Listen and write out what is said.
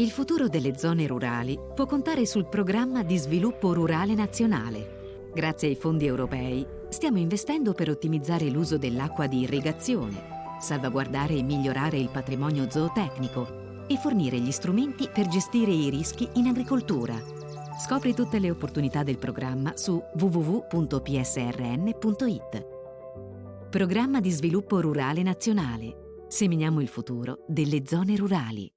Il futuro delle zone rurali può contare sul programma di sviluppo rurale nazionale. Grazie ai fondi europei stiamo investendo per ottimizzare l'uso dell'acqua di irrigazione, salvaguardare e migliorare il patrimonio zootecnico e fornire gli strumenti per gestire i rischi in agricoltura. Scopri tutte le opportunità del programma su www.psrn.it. Programma di sviluppo rurale nazionale. Seminiamo il futuro delle zone rurali.